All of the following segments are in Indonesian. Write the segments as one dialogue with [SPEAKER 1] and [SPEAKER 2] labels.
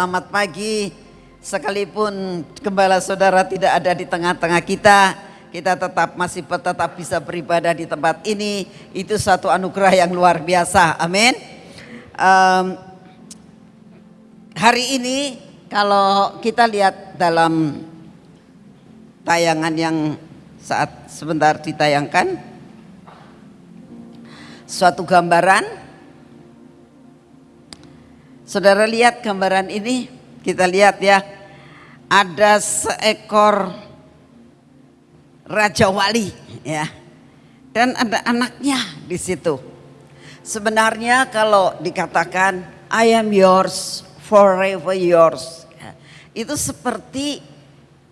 [SPEAKER 1] Selamat pagi, sekalipun gembala saudara tidak ada di tengah-tengah kita, kita tetap masih tetap bisa beribadah di tempat ini. Itu satu anugerah yang luar biasa. Amin. Um, hari ini kalau kita lihat dalam tayangan yang saat sebentar ditayangkan, suatu gambaran Saudara lihat gambaran ini, kita lihat ya. Ada seekor raja wali ya. Dan ada anaknya di situ. Sebenarnya kalau dikatakan I am yours, forever yours. Ya, itu seperti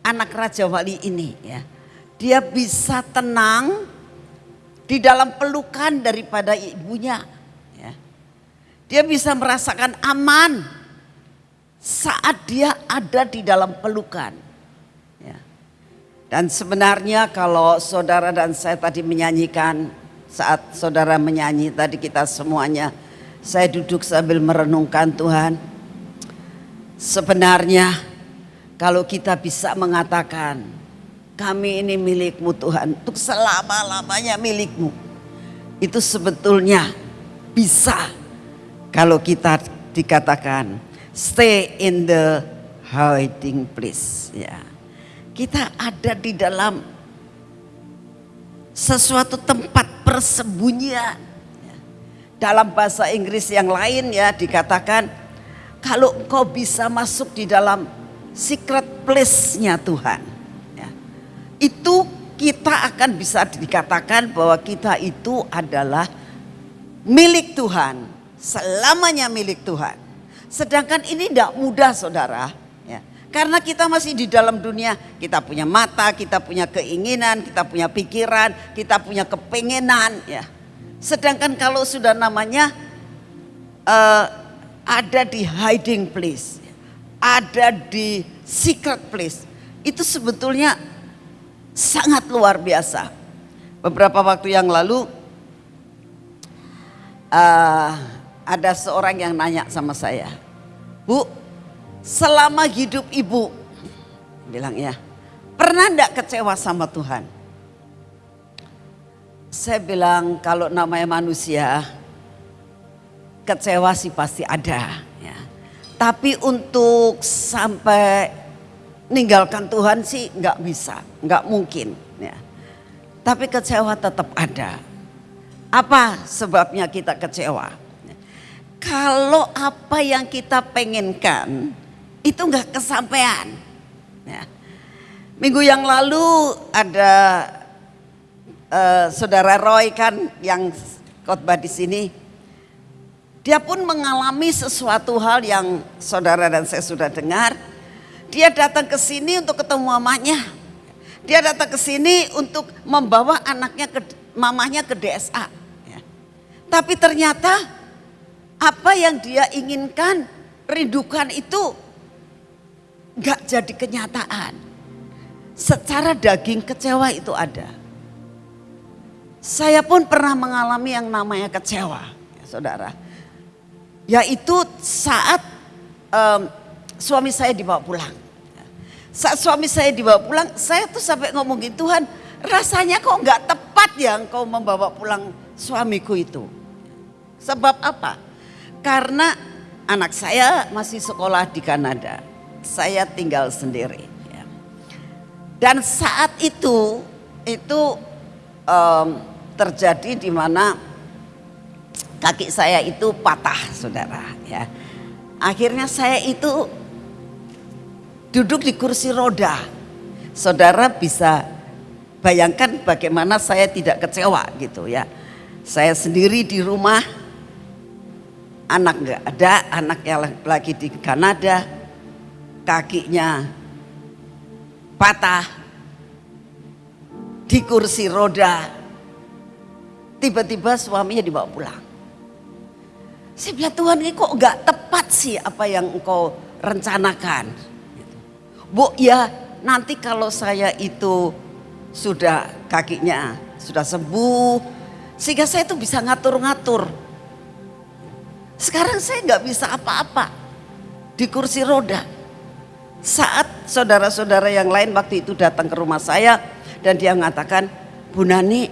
[SPEAKER 1] anak raja wali ini ya. Dia bisa tenang di dalam pelukan daripada ibunya dia bisa merasakan aman saat dia ada di dalam pelukan. Ya. Dan sebenarnya kalau saudara dan saya tadi menyanyikan, saat saudara menyanyi tadi kita semuanya, saya duduk sambil merenungkan Tuhan. Sebenarnya kalau kita bisa mengatakan, kami ini milikmu Tuhan, untuk selama-lamanya milikmu. Itu sebetulnya bisa kalau kita dikatakan stay in the hiding place ya. Kita ada di dalam sesuatu tempat persembunyian. Ya. Dalam bahasa Inggris yang lain ya dikatakan kalau engkau bisa masuk di dalam secret place-nya Tuhan. Ya. Itu kita akan bisa dikatakan bahwa kita itu adalah milik Tuhan selamanya milik Tuhan. Sedangkan ini tidak mudah saudara. Ya. Karena kita masih di dalam dunia, kita punya mata, kita punya keinginan, kita punya pikiran, kita punya kepengenan. Ya. Sedangkan kalau sudah namanya uh, ada di hiding place, ada di secret place, itu sebetulnya sangat luar biasa. Beberapa waktu yang lalu, uh, ada seorang yang nanya sama saya, Bu, selama hidup ibu, bilang ya, pernah enggak kecewa sama Tuhan? Saya bilang kalau namanya manusia, kecewa sih pasti ada. Ya. Tapi untuk sampai ninggalkan Tuhan sih nggak bisa, nggak mungkin. Ya. Tapi kecewa tetap ada. Apa sebabnya kita kecewa? Kalau apa yang kita pengenkan itu nggak kesampaian. Ya. Minggu yang lalu ada uh, saudara Roy kan yang khotbah di sini. Dia pun mengalami sesuatu hal yang saudara dan saya sudah dengar. Dia datang ke sini untuk ketemu mamanya. Dia datang ke sini untuk membawa anaknya ke mamanya ke DSA. Ya. Tapi ternyata apa yang dia inginkan, rindukan itu gak jadi kenyataan. Secara daging kecewa itu ada. Saya pun pernah mengalami yang namanya kecewa, ya, saudara. Yaitu saat um, suami saya dibawa pulang. Saat suami saya dibawa pulang, saya tuh sampai ngomongin Tuhan, rasanya kok nggak tepat ya engkau membawa pulang suamiku itu. Sebab apa? Karena anak saya masih sekolah di Kanada. Saya tinggal sendiri. Ya. Dan saat itu, itu um, terjadi di mana kaki saya itu patah saudara. Ya. Akhirnya saya itu duduk di kursi roda. Saudara bisa bayangkan bagaimana saya tidak kecewa gitu ya. Saya sendiri di rumah anak nggak ada, anaknya lagi di Kanada, kakinya patah, di kursi roda, tiba-tiba suaminya dibawa pulang. Saya bilang Tuhan ini kok nggak tepat sih apa yang engkau rencanakan. Bu ya nanti kalau saya itu sudah kakinya sudah sembuh, sehingga saya itu bisa ngatur-ngatur sekarang saya nggak bisa apa-apa. di kursi roda. Saat saudara-saudara yang lain waktu itu datang ke rumah saya dan dia mengatakan, Bu Nani,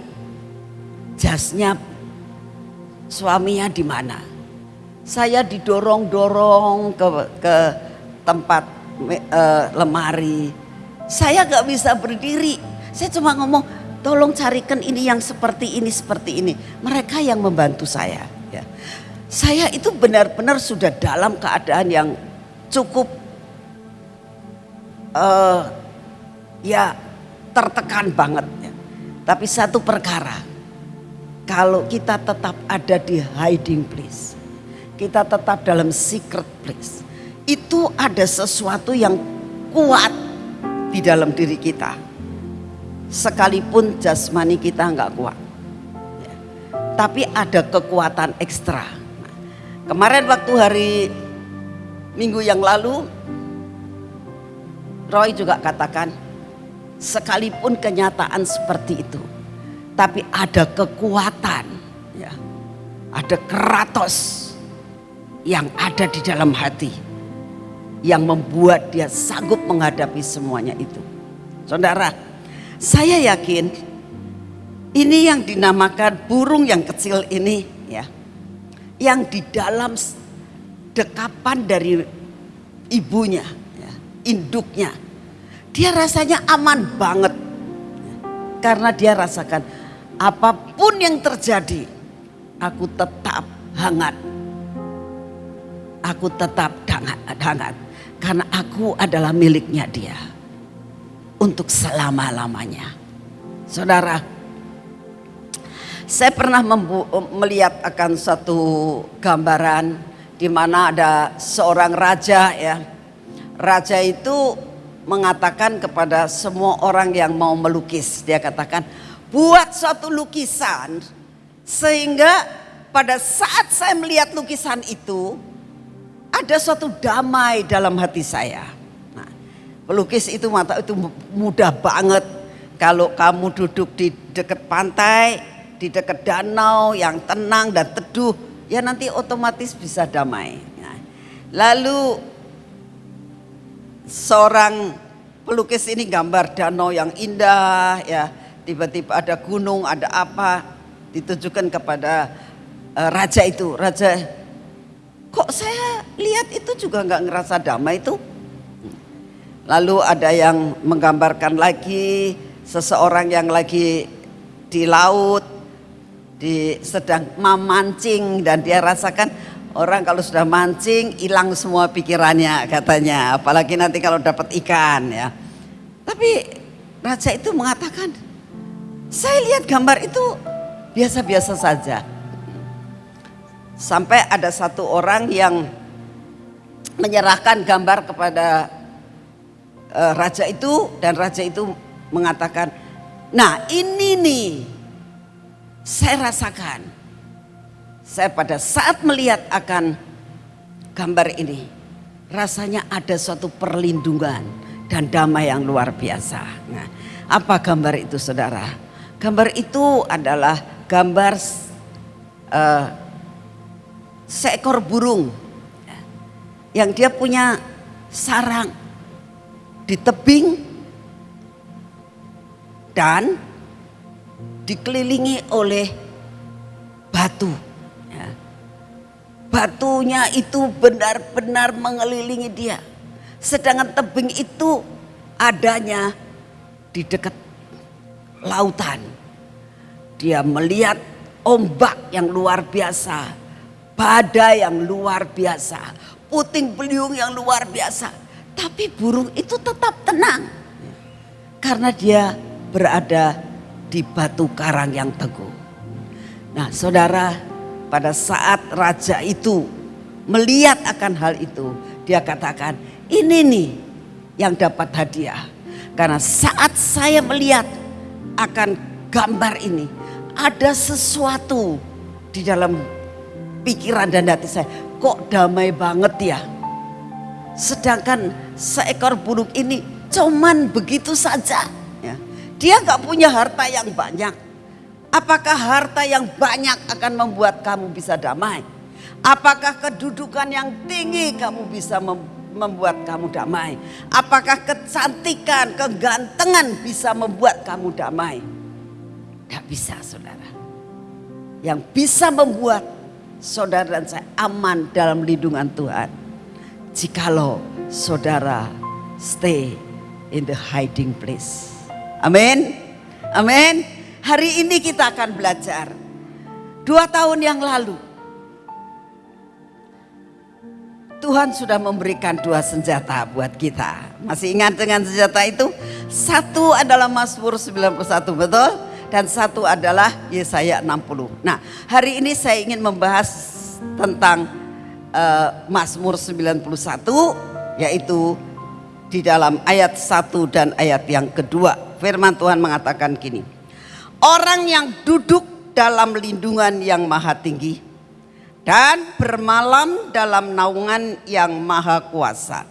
[SPEAKER 1] jasnya suaminya di mana? Saya didorong-dorong ke, ke tempat uh, lemari. Saya gak bisa berdiri. Saya cuma ngomong, tolong carikan ini yang seperti ini, seperti ini. Mereka yang membantu saya. Ya. Saya itu benar-benar sudah dalam keadaan yang cukup uh, ya tertekan banget. Ya. Tapi satu perkara, kalau kita tetap ada di hiding place, kita tetap dalam secret place, itu ada sesuatu yang kuat di dalam diri kita. Sekalipun jasmani kita nggak kuat. Ya. Tapi ada kekuatan ekstra. Kemarin waktu hari minggu yang lalu Roy juga katakan, sekalipun kenyataan seperti itu, tapi ada kekuatan, ya, ada keratos yang ada di dalam hati, yang membuat dia sanggup menghadapi semuanya itu. Saudara, saya yakin ini yang dinamakan burung yang kecil ini, ya, yang di dalam dekapan dari ibunya induknya. Dia rasanya aman banget. Karena dia rasakan apa pun yang terjadi, aku tetap hangat. Aku tetap hangat, hangat. Karena aku adalah miliknya dia. Untuk selama-lamanya. Saudara, saya pernah melihat akan satu gambaran di mana ada seorang raja ya. Raja itu mengatakan kepada semua orang yang mau melukis, dia katakan, "Buat suatu lukisan sehingga pada saat saya melihat lukisan itu ada suatu damai dalam hati saya." Nah, pelukis itu mata itu mudah banget. Kalau kamu duduk di dekat pantai, di dekat danau yang tenang dan teduh, ya nanti otomatis bisa damai. Nah, lalu seorang pelukis ini gambar danau yang indah ya. Tiba-tiba ada gunung ada apa ditujukan kepada uh, raja itu. Raja kok saya lihat itu juga nggak ngerasa damai itu? Lalu ada yang menggambarkan lagi seseorang yang lagi di laut di sedang memancing dan dia rasakan Orang kalau sudah mancing hilang semua pikirannya katanya. Apalagi nanti kalau dapat ikan ya. Tapi raja itu mengatakan, saya lihat gambar itu biasa-biasa saja. Sampai ada satu orang yang menyerahkan gambar kepada uh, raja itu dan raja itu mengatakan, "Nah, ini nih saya rasakan saya pada saat melihat akan gambar ini, rasanya ada suatu perlindungan dan damai yang luar biasa. Nah, apa gambar itu saudara? Gambar itu adalah gambar uh, seekor burung yang dia punya sarang di tebing dan dikelilingi oleh batu batunya itu benar-benar mengelilingi dia. Sedangkan tebing itu adanya di dekat lautan. Dia melihat ombak yang luar biasa, badai yang luar biasa, puting beliung yang luar biasa. Tapi burung itu tetap tenang. Karena dia berada di batu karang yang teguh. Nah saudara pada saat raja itu melihat akan hal itu, dia katakan, "Ini nih yang dapat hadiah." Karena saat saya melihat akan gambar ini, ada sesuatu di dalam pikiran dan hati saya, kok damai banget ya. Sedangkan seekor burung ini cuman begitu saja. Dia nggak punya harta yang banyak Apakah harta yang banyak akan membuat kamu bisa damai? Apakah kedudukan yang tinggi kamu bisa membuat kamu damai? Apakah kecantikan, kegantengan bisa membuat kamu damai? Tidak bisa saudara. Yang bisa membuat saudara dan saya aman dalam lindungan Tuhan. Jikalau saudara stay in the hiding place. Amin. Amin. Hari ini kita akan belajar. Dua tahun yang lalu. Tuhan sudah memberikan dua senjata buat kita. Masih ingat dengan senjata itu? Satu adalah Mazmur 91, betul? Dan satu adalah Yesaya 60. Nah, hari ini saya ingin membahas tentang uh, Mazmur 91 yaitu di dalam ayat 1 dan ayat yang kedua. Firman Tuhan mengatakan gini. Orang yang duduk dalam lindungan yang maha tinggi dan bermalam dalam naungan yang maha kuasa.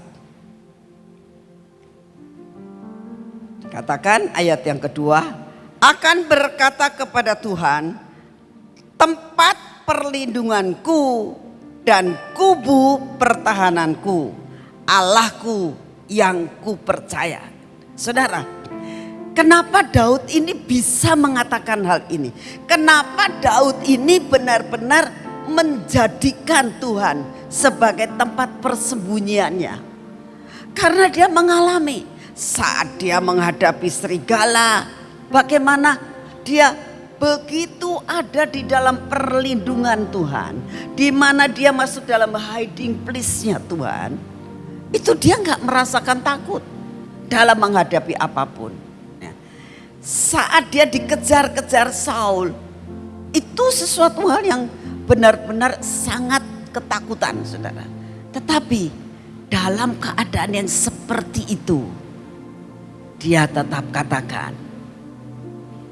[SPEAKER 1] Katakan ayat yang kedua, akan berkata kepada Tuhan, tempat perlindunganku dan kubu pertahananku, Allahku yang ku percaya. Saudara, kenapa Daud ini bisa mengatakan hal ini? Kenapa Daud ini benar-benar menjadikan Tuhan sebagai tempat persembunyiannya? Karena dia mengalami saat dia menghadapi serigala, bagaimana dia begitu ada di dalam perlindungan Tuhan, di mana dia masuk dalam hiding place-nya Tuhan itu dia nggak merasakan takut dalam menghadapi apa pun. Saat dia dikejar-kejar Saul, itu sesuatu hal yang benar-benar sangat ketakutan, saudara. Tetapi dalam keadaan yang seperti itu, dia tetap katakan,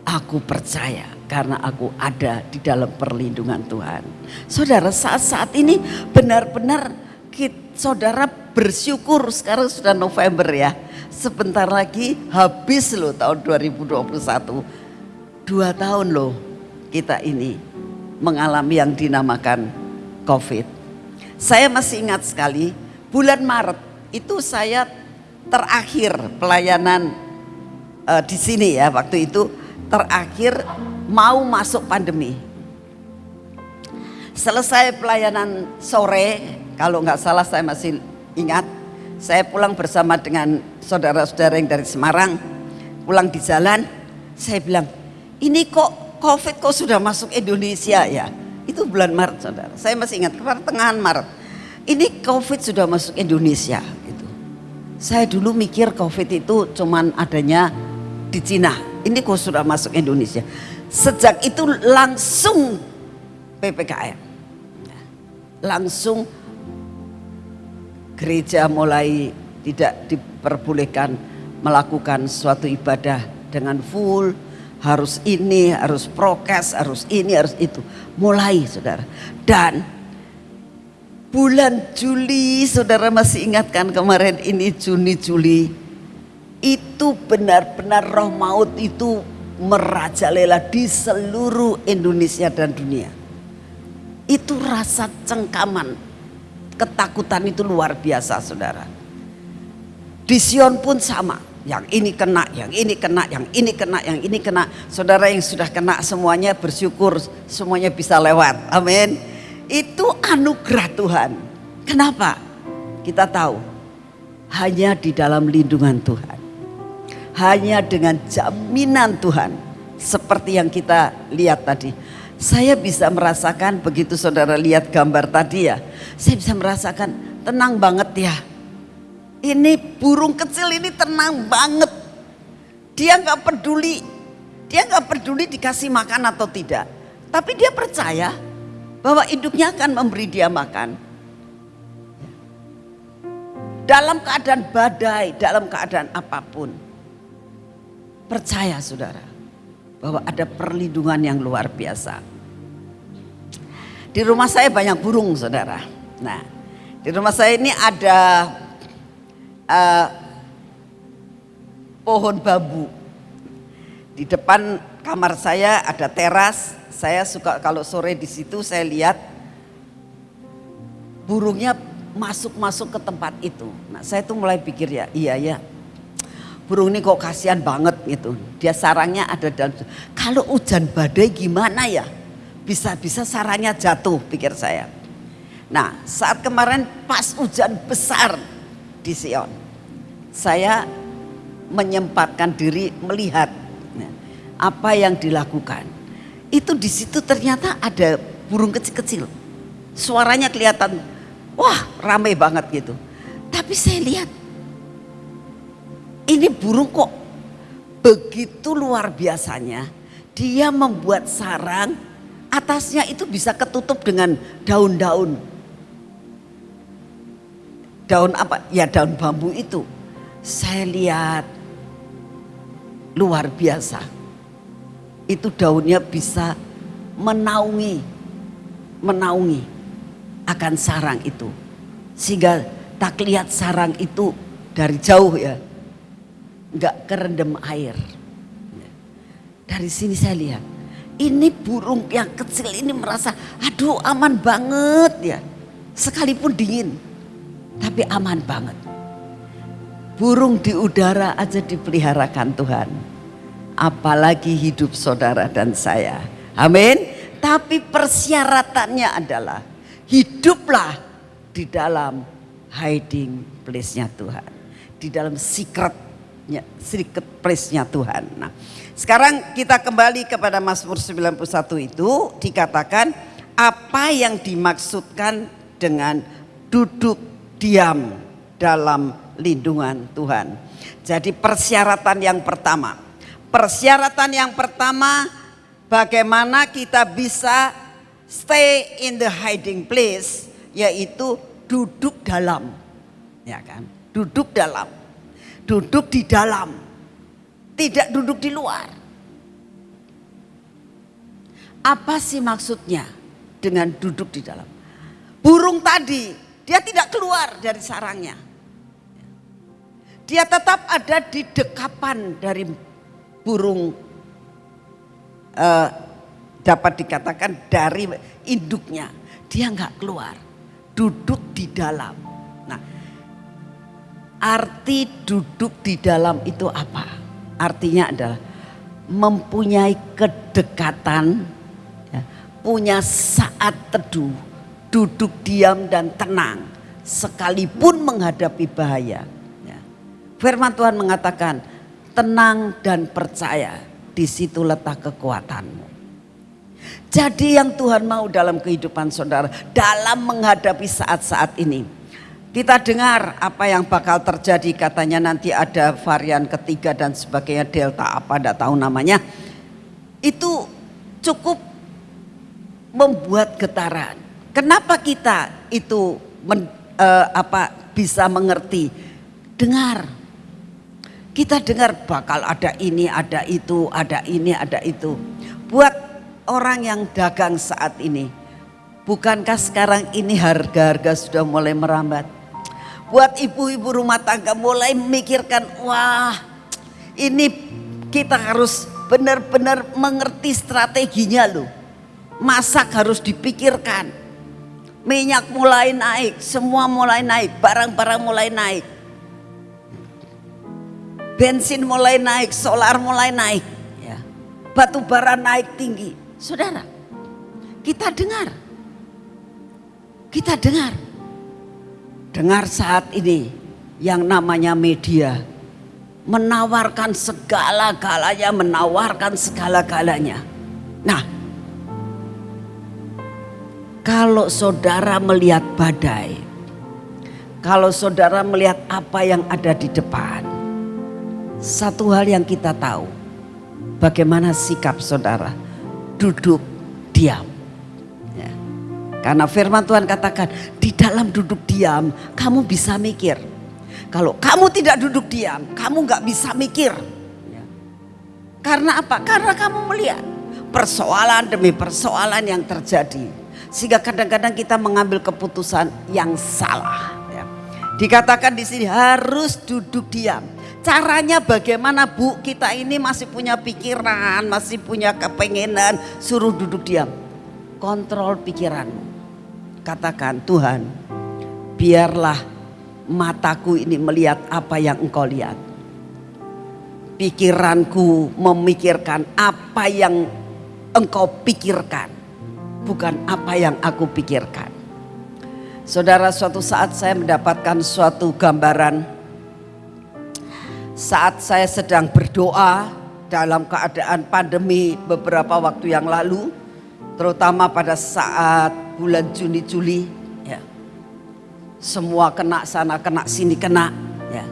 [SPEAKER 1] aku percaya karena aku ada di dalam perlindungan Tuhan. Saudara, saat-saat ini benar-benar saudara bersyukur sekarang sudah November ya. Sebentar lagi habis loh tahun 2021. Dua tahun loh kita ini mengalami yang dinamakan COVID. Saya masih ingat sekali bulan Maret itu saya terakhir pelayanan uh, di sini ya waktu itu terakhir mau masuk pandemi. Selesai pelayanan sore, kalau nggak salah saya masih Ingat, saya pulang bersama dengan saudara-saudara yang dari Semarang, pulang di jalan, saya bilang, ini kok COVID kok sudah masuk Indonesia ya? Itu bulan Maret saudara, saya masih ingat, pertengahan Maret. Ini COVID sudah masuk Indonesia gitu. Saya dulu mikir COVID itu cuman adanya di Cina, ini kok sudah masuk Indonesia. Sejak itu langsung PPKM. Langsung gereja mulai tidak diperbolehkan melakukan suatu ibadah dengan full, harus ini, harus prokes, harus ini, harus itu. Mulai saudara. Dan bulan Juli, saudara masih ingatkan kemarin ini Juni, Juli. Itu benar-benar roh maut itu merajalela di seluruh Indonesia dan dunia. Itu rasa cengkaman, Ketakutan itu luar biasa saudara. Di Sion pun sama. Yang ini kena, yang ini kena, yang ini kena, yang ini kena. Saudara yang sudah kena semuanya bersyukur semuanya bisa lewat. Amin. Itu anugerah Tuhan. Kenapa? Kita tahu hanya di dalam lindungan Tuhan. Hanya dengan jaminan Tuhan. Seperti yang kita lihat tadi saya bisa merasakan begitu saudara lihat gambar tadi ya. Saya bisa merasakan tenang banget ya. Ini burung kecil ini tenang banget. Dia nggak peduli. Dia nggak peduli dikasih makan atau tidak. Tapi dia percaya bahwa induknya akan memberi dia makan. Dalam keadaan badai, dalam keadaan apa pun. Percaya saudara bahwa ada perlindungan yang luar biasa. Di rumah saya banyak burung saudara. Nah di rumah saya ini ada uh, pohon bambu. Di depan kamar saya ada teras. Saya suka kalau sore di situ saya lihat burungnya masuk-masuk ke tempat itu. Nah saya tuh mulai pikir ya, iya ya burung ini kok kasihan banget gitu. Dia sarangnya ada dalam, kalau hujan badai gimana ya? Bisa-bisa sarangnya jatuh pikir saya. Nah saat kemarin pas hujan besar di Sion, saya menyempatkan diri melihat ya, apa yang dilakukan. Itu di situ ternyata ada burung kecil-kecil. Suaranya kelihatan, wah rame banget gitu. Tapi saya lihat, ini burung kok begitu luar biasanya. Dia membuat sarang, atasnya itu bisa ketutup dengan daun-daun. Daun apa? Ya daun bambu itu. Saya lihat luar biasa. Itu daunnya bisa menaungi, menaungi akan sarang itu. Sehingga tak lihat sarang itu dari jauh ya. Enggak kerendam air. Dari sini saya lihat. Ini burung yang kecil ini merasa aduh aman banget ya. Sekalipun dingin. Tapi aman banget. Burung di udara aja dipeliharakan Tuhan. Apalagi hidup saudara dan saya. Amin. Tapi persyaratannya adalah hiduplah di dalam hiding place-nya Tuhan. Di dalam secretnya, secret place-nya Tuhan. Nah, sekarang kita kembali kepada Mazmur 91 itu dikatakan apa yang dimaksudkan dengan duduk diam dalam lindungan Tuhan. Jadi persyaratan yang pertama. Persyaratan yang pertama bagaimana kita bisa stay in the hiding place yaitu duduk dalam. Ya kan? Duduk dalam. Duduk di dalam. Tidak duduk di luar. Apa sih maksudnya dengan duduk di dalam? Burung tadi, dia tidak keluar dari sarangnya dia tetap ada di dekapan dari burung uh, dapat dikatakan dari induknya. Dia nggak keluar, duduk di dalam. Nah, arti duduk di dalam itu apa? Artinya adalah mempunyai kedekatan, ya, punya saat teduh, duduk diam dan tenang, sekalipun menghadapi bahaya Firman Tuhan mengatakan, tenang dan percaya, di situ letak kekuatanmu. Jadi yang Tuhan mau dalam kehidupan saudara, dalam menghadapi saat-saat ini. Kita dengar apa yang bakal terjadi katanya nanti ada varian ketiga dan sebagainya delta apa tidak tahu namanya. Itu cukup membuat getaran. Kenapa kita itu men, uh, apa bisa mengerti? Dengar kita dengar bakal ada ini, ada itu, ada ini, ada itu. Buat orang yang dagang saat ini, bukankah sekarang ini harga-harga sudah mulai merambat? Buat ibu-ibu rumah tangga mulai memikirkan, wah ini kita harus benar-benar mengerti strateginya loh. Masak harus dipikirkan. Minyak mulai naik, semua mulai naik, barang-barang mulai naik bensin mulai naik, solar mulai naik, ya. batu bara naik tinggi. Saudara, kita dengar, kita dengar, dengar saat ini yang namanya media menawarkan segala-galanya, menawarkan segala-galanya. Nah, kalau saudara melihat badai, kalau saudara melihat apa yang ada di depan, satu hal yang kita tahu, bagaimana sikap saudara, duduk diam. Karena firman Tuhan katakan, di dalam duduk diam kamu bisa mikir. Kalau kamu tidak duduk diam, kamu nggak bisa mikir. Ya. Karena apa? Karena kamu melihat persoalan demi persoalan yang terjadi. Sehingga kadang-kadang kita mengambil keputusan yang salah. Ya. Dikatakan di sini harus duduk diam. Caranya bagaimana bu kita ini masih punya pikiran, masih punya kepengenan, suruh duduk diam. Kontrol pikiranmu. Katakan Tuhan biarlah mataku ini melihat apa yang engkau lihat. Pikiranku memikirkan apa yang engkau pikirkan, bukan apa yang aku pikirkan. Saudara, suatu saat saya mendapatkan suatu gambaran saat saya sedang berdoa dalam keadaan pandemi beberapa waktu yang lalu, terutama pada saat bulan Juni Juli, ya. Semua kena sana, kena sini, kena, ya.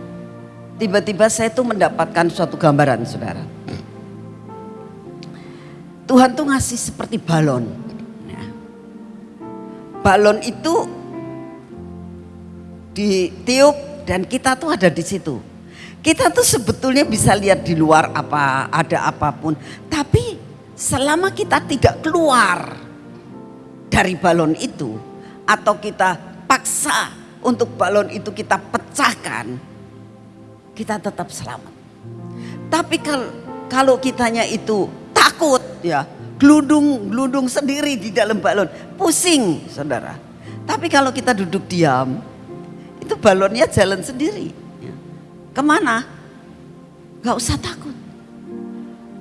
[SPEAKER 1] Tiba-tiba saya tuh mendapatkan suatu gambaran, Saudara. Tuhan tuh ngasih seperti balon. Ya. Balon itu ditiup dan kita tuh ada di situ. Kita tuh sebetulnya bisa lihat di luar apa ada apa pun, tapi selama kita tidak keluar dari balon itu atau kita paksa untuk balon itu kita pecahkan, kita tetap selamat. Tapi kalau kalau kitanya itu takut ya, gelundung gelundung sendiri di dalam balon, pusing saudara. Tapi kalau kita duduk diam, itu balonnya jalan sendiri. Ya. Ke mana? Gak usah takut.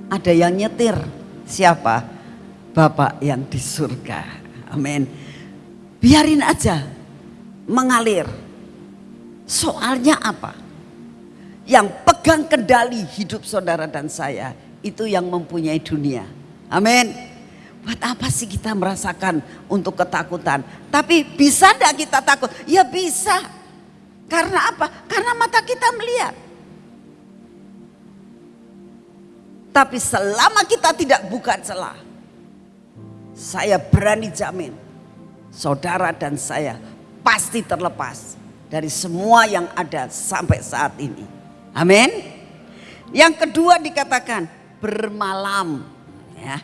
[SPEAKER 1] Ada yang nyetir. Siapa? Bapak yang di surga. Amin. Biarin aja mengalir. Soalnya apa? Yang pegang kendali hidup saudara dan saya itu yang mempunyai dunia. Amin. Buat apa sih kita merasakan untuk ketakutan? Tapi bisa enggak kita takut? Ya bisa. Karena apa? Karena mata kita melihat. Tapi selama kita tidak buka celah, saya berani jamin, saudara dan saya pasti terlepas dari semua yang ada sampai saat ini. Amin. Yang kedua dikatakan bermalam, ya.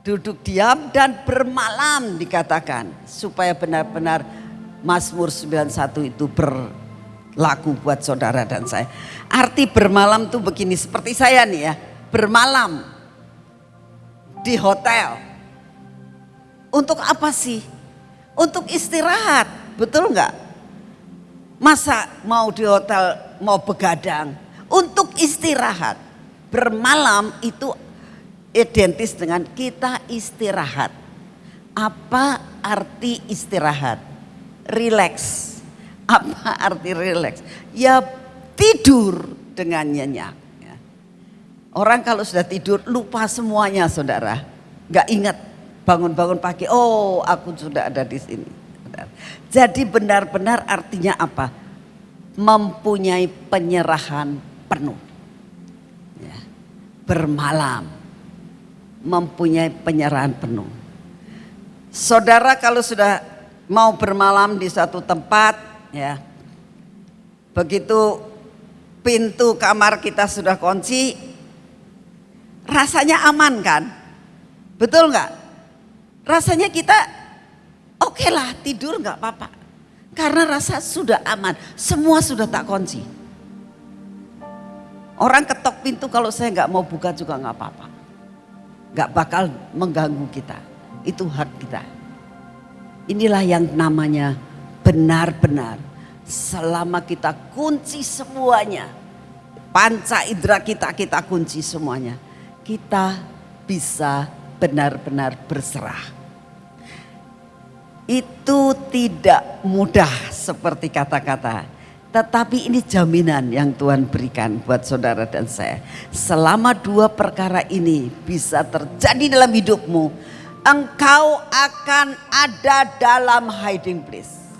[SPEAKER 1] Duduk diam dan bermalam dikatakan supaya benar-benar Mazmur 91 itu berlaku buat saudara dan saya. Arti bermalam tuh begini seperti saya nih ya, bermalam di hotel. Untuk apa sih? Untuk istirahat, betul nggak? Masa mau di hotel mau begadang? Untuk istirahat. Bermalam itu identis dengan kita istirahat. Apa arti istirahat? relax. Apa arti relax? Ya tidur dengan nyenyak. Ya. Orang kalau sudah tidur lupa semuanya saudara. Gak ingat bangun-bangun pagi, oh aku sudah ada di sini. Jadi benar-benar artinya apa? Mempunyai penyerahan penuh. Ya. Bermalam. Mempunyai penyerahan penuh. Saudara kalau sudah mau bermalam di satu tempat ya. Begitu pintu kamar kita sudah kunci rasanya aman kan? Betul nggak? Rasanya kita oke okay lah tidur nggak apa-apa. Karena rasa sudah aman, semua sudah tak kunci. Orang ketok pintu kalau saya nggak mau buka juga nggak apa-apa. Nggak bakal mengganggu kita. Itu hak kita. Inilah yang namanya benar-benar selama kita kunci semuanya. Panca indera kita kita kunci semuanya. Kita bisa benar-benar berserah. Itu tidak mudah seperti kata-kata. Tetapi ini jaminan yang Tuhan berikan buat saudara dan saya. Selama dua perkara ini bisa terjadi dalam hidupmu engkau akan ada dalam hiding place.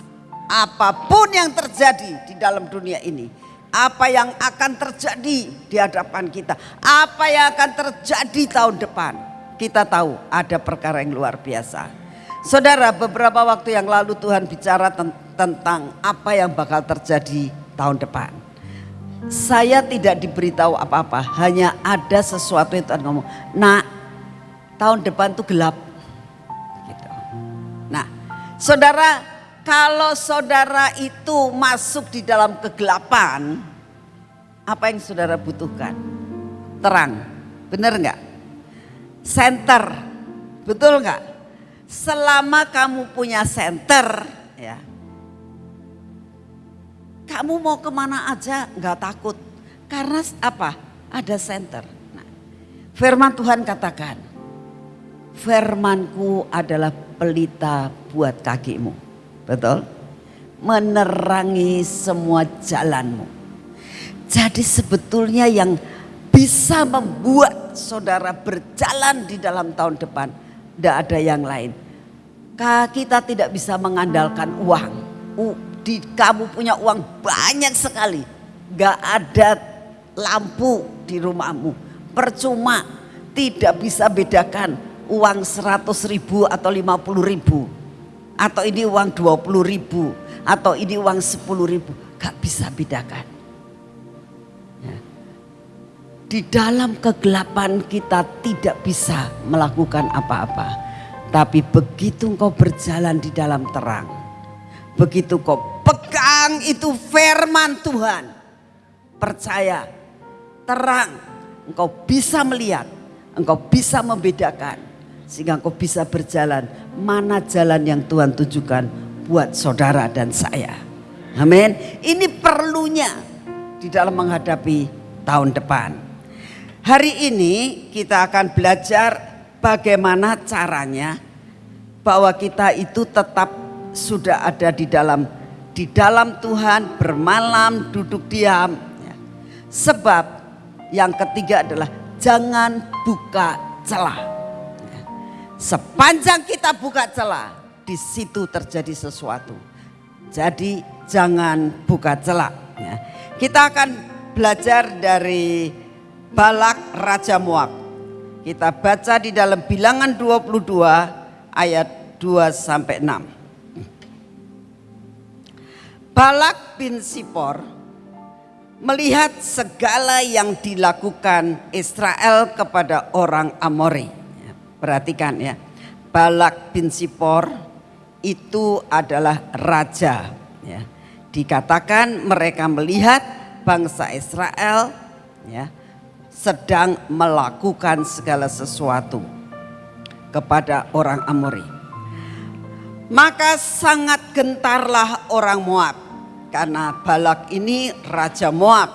[SPEAKER 1] Apa pun yang terjadi di dalam dunia ini, apa yang akan terjadi di hadapan kita, apa yang akan terjadi tahun depan, kita tahu ada perkara yang luar biasa. Saudara, beberapa waktu yang lalu Tuhan bicara tentang apa yang bakal terjadi tahun depan. Saya tidak diberitahu apa-apa, hanya ada sesuatu yang Tuhan ngomong. Nah, tahun depan itu gelap Saudara, kalau saudara itu masuk di dalam kegelapan, apa yang saudara butuhkan? Terang, benar nggak? Center, betul nggak? Selama kamu punya center, ya, kamu mau ke mana aja nggak takut. Karena apa? Ada center. Nah, firman Tuhan katakan, firmanku adalah pelita buat kakimu. Betul? Menerangi semua jalanmu. Jadi sebetulnya yang bisa membuat saudara berjalan di dalam tahun depan, tidak ada yang lain. Kita tidak bisa mengandalkan uang. Di kamu punya uang banyak sekali, gak ada lampu di rumahmu. Percuma tidak bisa bedakan uang 100 ribu atau 50 ribu. Atau ini uang 20 ribu. Atau ini uang 10 ribu. Gak bisa bedakan. Di dalam kegelapan kita tidak bisa melakukan apa-apa. Tapi begitu engkau berjalan di dalam terang. Begitu kau pegang itu firman Tuhan. Percaya, terang. Engkau bisa melihat, engkau bisa membedakan sehingga engkau bisa berjalan mana jalan yang Tuhan tujukan buat saudara dan saya. Amin. Ini perlunya di dalam menghadapi tahun depan. Hari ini kita akan belajar bagaimana caranya bahwa kita itu tetap sudah ada di dalam di dalam Tuhan bermalam duduk diam. Ya. Sebab yang ketiga adalah jangan buka celah. Sepanjang kita buka celah, di situ terjadi sesuatu. Jadi jangan buka celah. Ya. Kita akan belajar dari Balak Raja Moab. Kita baca di dalam bilangan 22 ayat 2 sampai 6. Balak bin Sipor melihat segala yang dilakukan Israel kepada orang Amori Perhatikan ya. Balak bin Sipor itu adalah raja ya. Dikatakan mereka melihat bangsa Israel ya sedang melakukan segala sesuatu kepada orang Amori. Maka sangat gentarlah orang Moab karena Balak ini raja Moab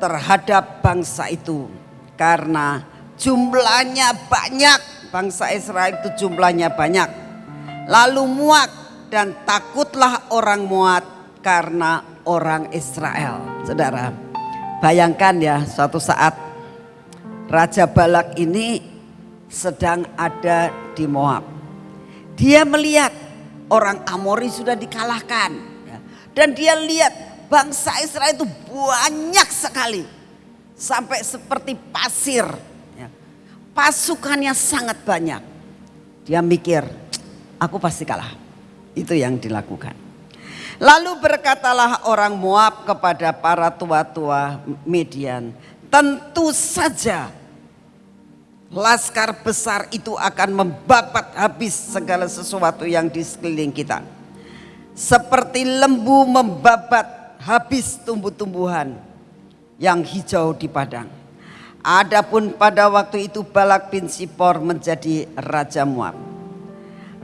[SPEAKER 1] terhadap bangsa itu karena jumlahnya banyak. Bangsa Israel itu jumlahnya banyak. Lalu muak dan takutlah orang muat karena orang Israel. Saudara, bayangkan ya suatu saat Raja Balak ini sedang ada di Moab. Dia melihat orang Amori sudah dikalahkan. Ya. Dan dia lihat bangsa Israel itu banyak sekali sampai seperti pasir. Ya. Pasukannya sangat banyak. Dia mikir, aku pasti kalah. Itu yang dilakukan. Lalu berkatalah orang Moab kepada para tua-tua Median, tentu saja laskar besar itu akan membabat habis segala sesuatu yang di sekeliling kita. Seperti lembu membabat habis tumbuh-tumbuhan yang hijau di padang. Adapun pada waktu itu Balak bin Sipor menjadi raja Moab.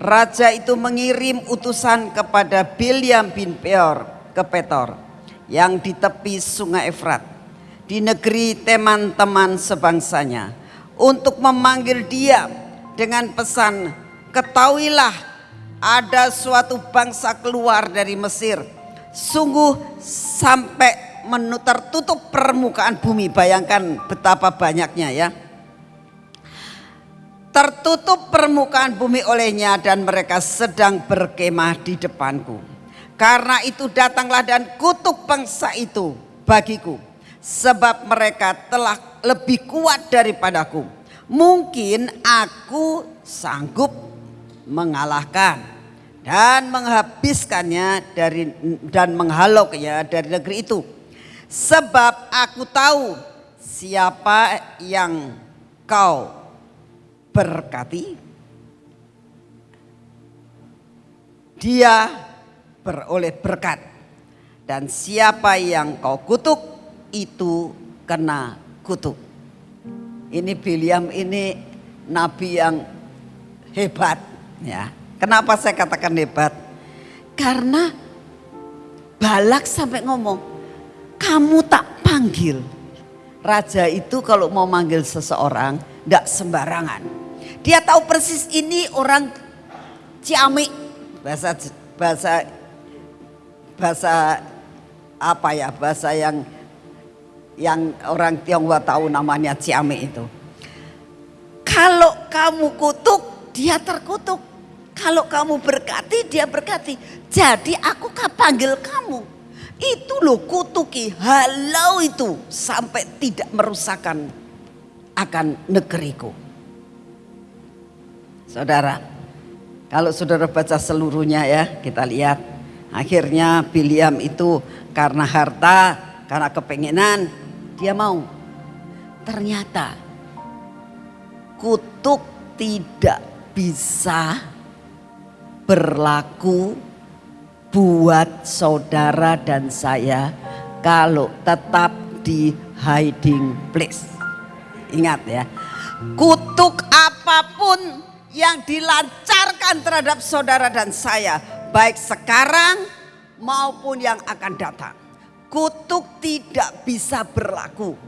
[SPEAKER 1] Raja itu mengirim utusan kepada Bilyam bin Peor ke Petor yang di tepi sungai Efrat di negeri teman-teman sebangsanya untuk memanggil dia dengan pesan ketahuilah ada suatu bangsa keluar dari Mesir sungguh sampai tertutup permukaan bumi. Bayangkan betapa banyaknya ya. Tertutup permukaan bumi olehnya dan mereka sedang berkemah di depanku. Karena itu datanglah dan kutuk bangsa itu bagiku. Sebab mereka telah lebih kuat daripadaku. Mungkin aku sanggup mengalahkan dan menghabiskannya dari dan menghalaunya dari negeri itu Sebab aku tahu siapa yang kau berkati. Dia beroleh berkat. Dan siapa yang kau kutuk itu kena kutuk. Ini Biliam ini nabi yang hebat ya. Kenapa saya katakan hebat? Karena Balak sampai ngomong, kamu tak panggil. Raja itu kalau mau manggil seseorang, tidak sembarangan. Dia tahu persis ini orang Ciamik, bahasa bahasa bahasa apa ya bahasa yang yang orang Tionghoa tahu namanya Ciamik itu. Kalau kamu kutuk, dia terkutuk. Kalau kamu berkati, dia berkati. Jadi aku panggil kamu. Itu loh kutuki, halau itu sampai tidak merusakkan akan negeriku. Saudara, kalau saudara baca seluruhnya ya, kita lihat. Akhirnya Biliam itu karena harta, karena kepengenan, dia mau. Ternyata kutuk tidak bisa berlaku buat saudara dan saya kalau tetap di hiding place. Ingat ya, kutuk apa pun yang dilancarkan terhadap saudara dan saya, baik sekarang maupun yang akan datang. Kutuk tidak bisa berlaku,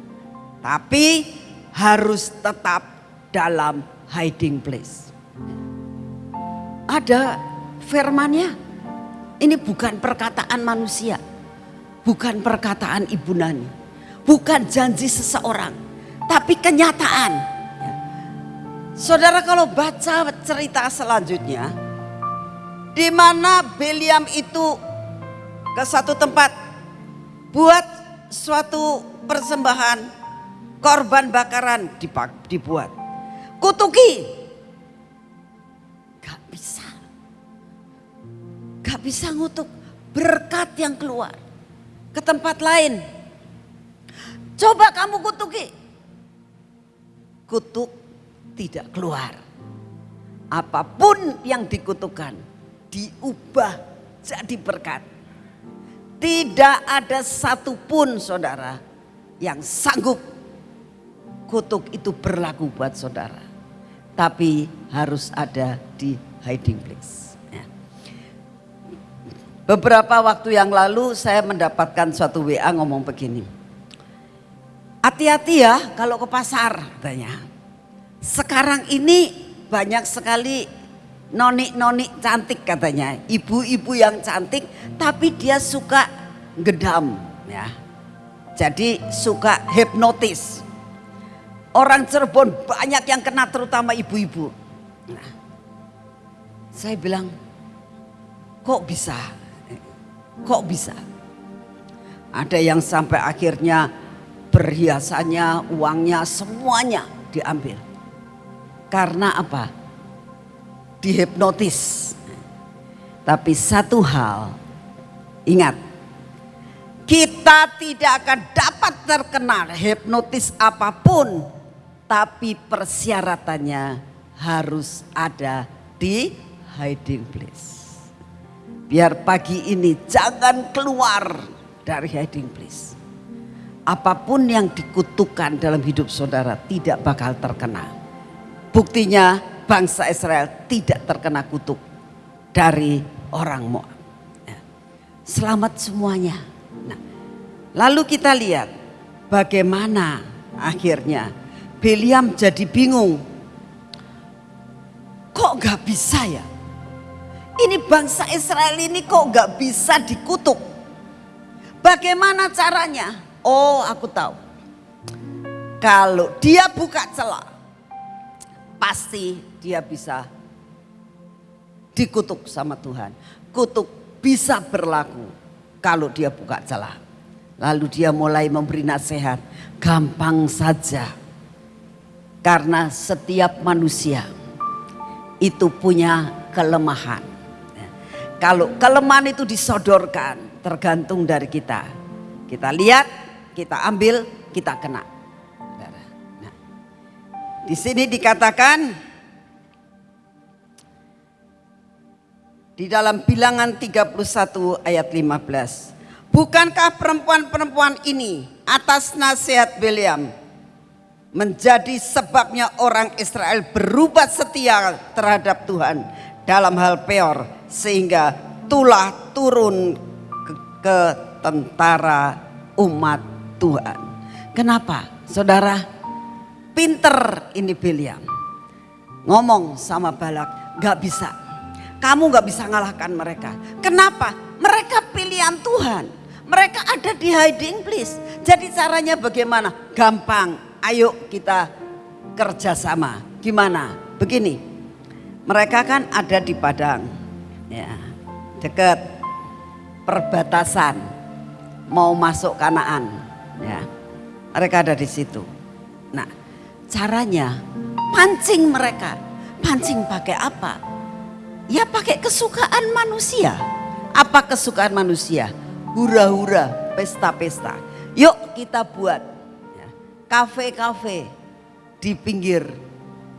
[SPEAKER 1] tapi harus tetap dalam hiding place. Ada firmannya. Ini bukan perkataan manusia. Bukan perkataan Ibu Nani. Bukan janji seseorang. Tapi kenyataan. Saudara kalau baca cerita selanjutnya. Di mana Beliam itu ke satu tempat. Buat suatu persembahan. Korban bakaran dibuat. Kutuki bisa ngutuk berkat yang keluar ke tempat lain. Coba kamu kutuki. Kutuk tidak keluar. Apa pun yang dikutukan diubah jadi berkat. Tidak ada satupun saudara yang sanggup kutuk itu berlaku buat saudara. Tapi harus ada di hiding place. Beberapa waktu yang lalu saya mendapatkan suatu WA ngomong begini. Hati-hati ya kalau ke pasar katanya. Sekarang ini banyak sekali noni-noni cantik katanya. Ibu-ibu yang cantik tapi dia suka gedam ya. Jadi suka hipnotis. Orang Cirebon banyak yang kena terutama ibu-ibu. Nah, saya bilang kok bisa Kok bisa? Ada yang sampai akhirnya perhiasannya, uangnya, semuanya diambil. Karena apa? Dihipnotis. Tapi satu hal, ingat, kita tidak akan dapat terkena hipnotis apa pun, tapi persyaratannya harus ada di hiding place. Biar pagi ini jangan keluar dari hiding place. Apa pun yang dikutukan dalam hidup saudara tidak bakal terkena. Buktinya bangsa Israel tidak terkena kutuk dari orang Moab. Ya. Selamat semuanya. Nah, lalu kita lihat bagaimana akhirnya Beliam jadi bingung. Kok gak bisa ya? Ini bangsa Israel ini kok gak bisa dikutuk. Bagaimana caranya? Oh aku tahu. Kalau dia buka celah. Pasti dia bisa dikutuk sama Tuhan. Kutuk bisa berlaku kalau dia buka celah. Lalu dia mulai memberi nasihat. Gampang saja. Karena setiap manusia itu punya kelemahan. Kalau kelemahan itu disodorkan tergantung dari kita. Kita lihat, kita ambil, kita kena. Di sini dikatakan di dalam bilangan 31 ayat 15. Bukankah perempuan-perempuan ini atas nasihat Beliam menjadi sebabnya orang Israel berubah setia terhadap Tuhan dalam hal peor sehingga itulah turun ke, ke tentara umat Tuhan. Kenapa? Saudara, pinter ini Biliam. Ngomong sama Balak, gak bisa. Kamu gak bisa ngalahkan mereka. Kenapa? Mereka pilihan Tuhan. Mereka ada di hiding place. Jadi caranya bagaimana? Gampang. Ayo kita kerjasama. Gimana? Begini. Mereka kan ada di Padang. Ya, dekat perbatasan mau masuk Kanaan ya mereka ada di situ caranya? Pancing mereka. Pancing pakai apa? Ya pakai kesukaan manusia. Apa kesukaan manusia? Hura-hura pesta-pesta. Yuk kita buat ya, kafe-kafe di pinggir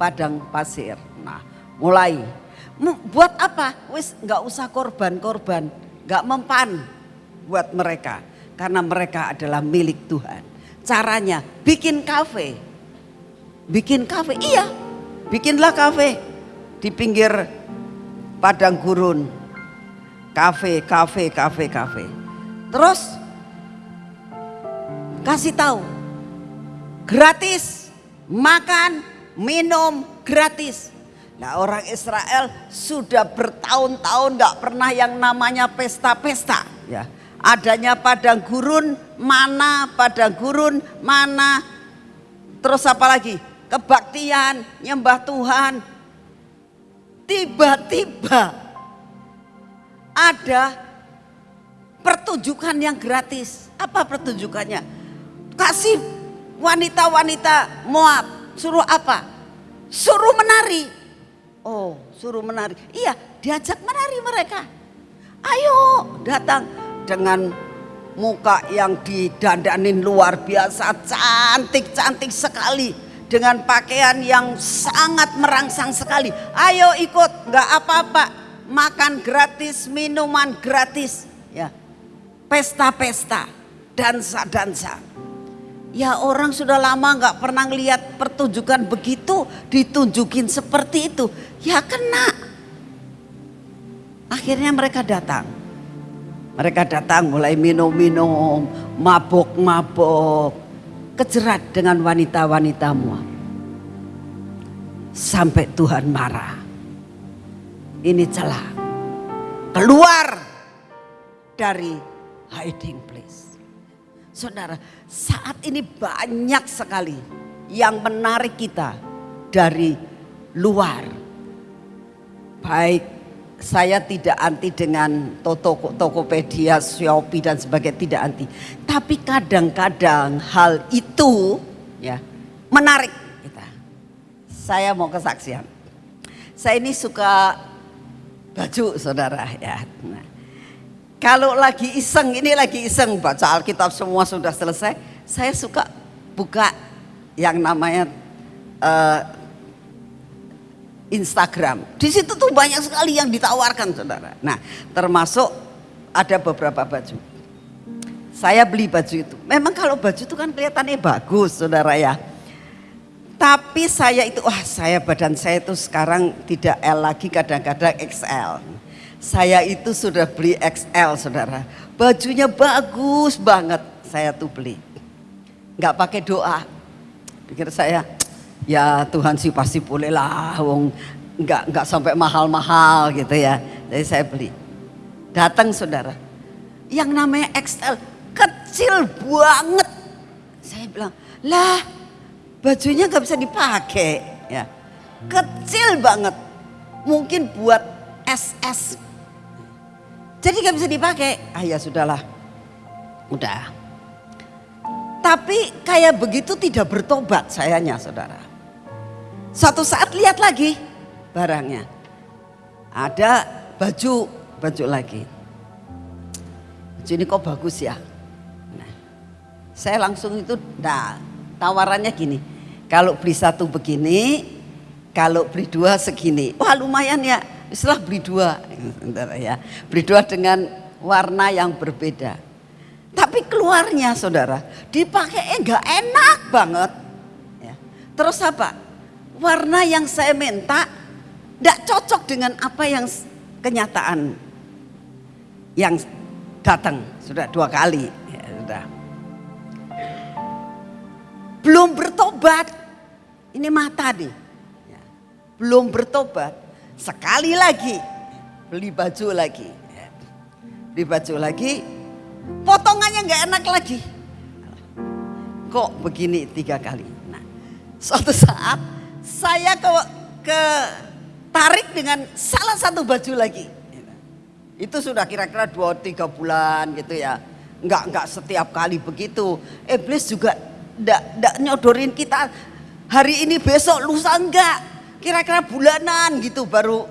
[SPEAKER 1] padang pasir. Nah mulai. Buat apa? Wis nggak usah korban-korban nggak mempan buat mereka. Karena mereka adalah milik Tuhan. Caranya bikin kafe bikin kafe. Iya bikinlah kafe di pinggir padang gurun. Kafe kafe kafe kafe. Terus kasih tahu gratis makan minum gratis. Nah orang Israel sudah bertahun-tahun gak pernah yang namanya pesta-pesta. Ya, adanya padang gurun, mana padang gurun, mana. Terus apa lagi? Kebaktian, nyembah Tuhan. Tiba-tiba ada pertunjukan yang gratis. Apa pertunjukannya? Kasih wanita-wanita Moab suruh apa? Suruh menari. Oh, suruh menari. Iya, diajak menari mereka. Ayo datang dengan muka yang didandanin luar biasa, cantik-cantik sekali. Dengan pakaian yang sangat merangsang sekali. Ayo ikut, nggak apa-apa. Makan gratis, minuman gratis. Ya, pesta-pesta, dansa-dansa. Ya orang sudah lama nggak pernah lihat pertunjukan begitu, ditunjukin seperti itu, ya kena. Akhirnya mereka datang. Mereka datang mulai minum-minum, mabok-mabok, kejerat dengan wanita-wanita Moab. Sampai Tuhan marah. Ini celah. Keluar dari hiding place. Saudara, saat ini banyak sekali yang menarik kita dari luar. Baik saya tidak anti dengan Toko, Tokopedia, Shopee dan sebagainya, tidak anti. Tapi kadang-kadang hal itu ya menarik kita. Saya mau kesaksian. Saya ini suka baju saudara ya. Nah, kalau lagi iseng, ini lagi iseng baca Alkitab semua sudah selesai. Saya suka buka yang namanya uh, Instagram. Di situ tuh banyak sekali yang ditawarkan saudara. Nah termasuk ada beberapa baju. Saya beli baju itu. Memang kalau baju itu kan kelihatannya bagus saudara ya. Tapi saya itu, wah saya badan saya itu sekarang tidak L lagi kadang-kadang XL. Saya itu sudah beli XL saudara. Bajunya bagus banget saya tuh beli. Nggak pakai doa. Pikir saya ya Tuhan sih pasti boleh lah. Wong nggak nggak sampai mahal-mahal gitu ya. Jadi saya beli. Datang saudara. Yang namanya XL kecil banget. Saya bilang lah bajunya nggak bisa dipakai ya. Kecil banget. Mungkin buat SS jadi gak bisa dipakai. Ah ya sudahlah. Udah. Tapi kayak begitu tidak bertobat sayanya saudara. Suatu saat lihat lagi barangnya. Ada baju, baju lagi. Baju ini kok bagus ya. Nah, saya langsung itu, nah tawarannya gini. Kalau beli satu begini, kalau beli dua segini. Wah lumayan ya istilah beli dua, ya, beli dua dengan warna yang berbeda. Tapi keluarnya saudara, dipakai enggak enak banget. Ya. Terus apa? Warna yang saya minta tidak cocok dengan apa yang kenyataan yang datang. Sudah dua kali. Ya, sudah. Belum bertobat. Ini mata nih. Ya, belum bertobat. Sekali lagi. Beli baju lagi. Ya, beli baju lagi. Potongannya nggak enak lagi. Kok begini tiga kali? Nah suatu saat saya ke ke tarik dengan salah satu baju lagi itu sudah kira-kira dua tiga bulan gitu ya. Enggak enggak setiap kali begitu. Iblis juga enggak enggak nyodorin kita hari ini besok lusa enggak. Kira-kira bulanan gitu baru